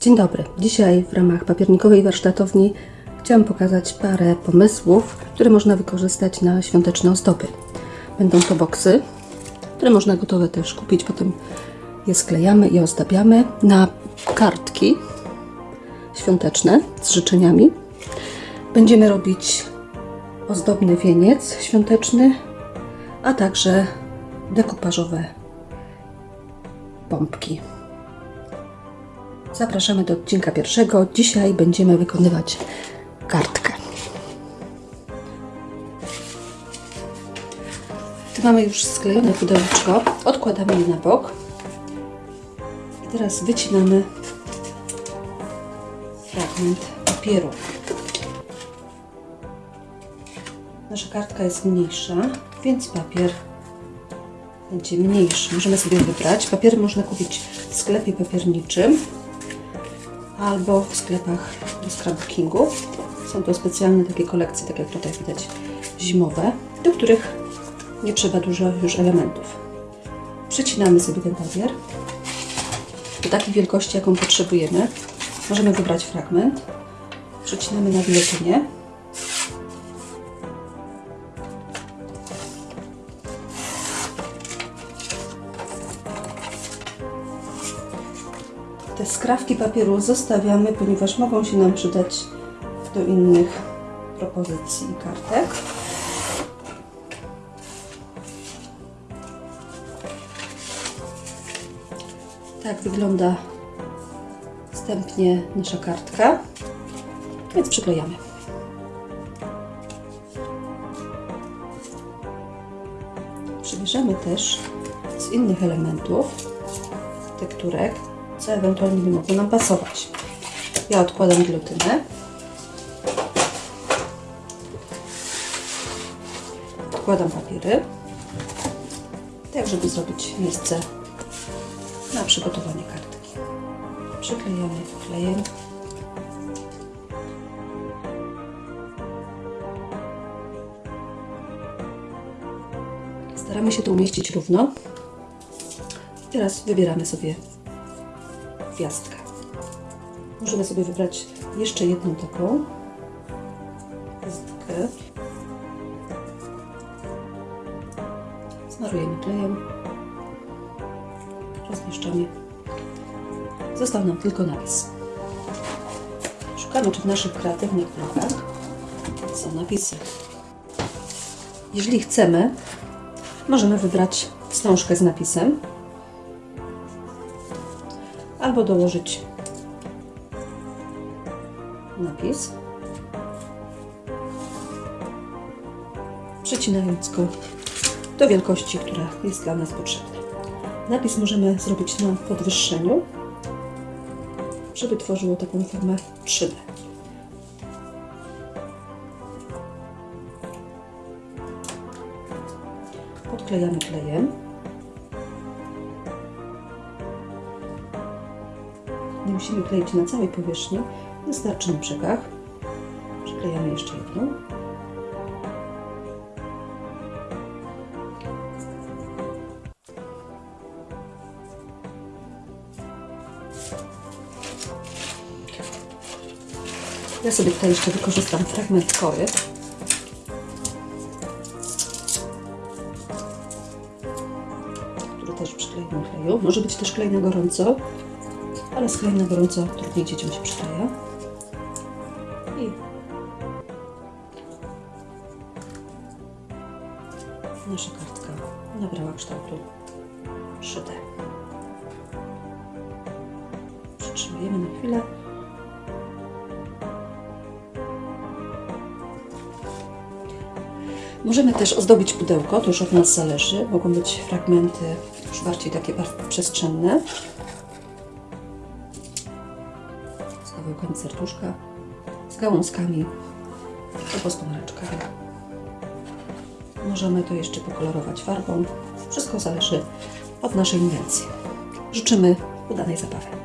Dzień dobry. Dzisiaj w ramach papiernikowej warsztatowni chciałam pokazać parę pomysłów, które można wykorzystać na świąteczne ozdoby. Będą to boksy, które można gotowe też kupić, potem je sklejamy i ozdabiamy na kartki świąteczne z życzeniami. Będziemy robić ozdobny wieniec świąteczny, a także dekupażowe pompki. Zapraszamy do odcinka pierwszego. Dzisiaj będziemy wykonywać kartkę. Tu mamy już sklejone pudełeczko. Odkładamy je na bok. I teraz wycinamy fragment papieru. Nasza kartka jest mniejsza, więc papier będzie mniejszy. Możemy sobie wybrać. Papiery można kupić w sklepie papierniczym albo w sklepach do scrapbookingu. Są to specjalne takie kolekcje, tak jak tutaj widać, zimowe, do których nie trzeba dużo już elementów. Przecinamy sobie ten papier do takiej wielkości, jaką potrzebujemy. Możemy wybrać fragment. Przecinamy na gilotynie. Te skrawki papieru zostawiamy, ponieważ mogą się nam przydać do innych propozycji kartek. Tak wygląda wstępnie nasza kartka, więc przyklejamy. Przybierzemy też z innych elementów tekturek, co ewentualnie by mogło nam pasować. Ja odkładam gilotynę. Odkładam papiery, tak żeby zrobić miejsce na przygotowanie kartki. Przyklejamy klejem. Staramy się to umieścić równo. Teraz wybieramy sobie gwiazdkę. Możemy sobie wybrać jeszcze jedną taką gwiazdkę. Smarujemy klejem. Rozmieszczamy. Został nam tylko napis. Szukamy, czy w naszych kreatywnych blokach są napisy. Jeżeli chcemy, możemy wybrać wstążkę z napisem albo dołożyć napis, przecinając go do wielkości, która jest dla nas potrzebna. Napis możemy zrobić na podwyższeniu, żeby tworzyło taką formę 3D. Podklejamy klejem. Musimy kleić na całej powierzchni, wystarczy na brzegach. Przyklejamy jeszcze jedną. Ja sobie tutaj jeszcze wykorzystam fragment kory. Który też przyklejmy kleju. Może być też klej na gorąco, ale z klejem na gorąco trudniej dzieciom się przykleja. I nasza kartka nabrała kształtu 3D. Przytrzymujemy na chwilę. Możemy też ozdobić pudełko, to już od nas zależy. Mogą być fragmenty już bardziej takie przestrzenne. Z kawałkami serduszka, z gałązkami albo z pomaraczkami. Możemy to jeszcze pokolorować farbą. Wszystko zależy od naszej inwencji. Życzymy udanej zabawy.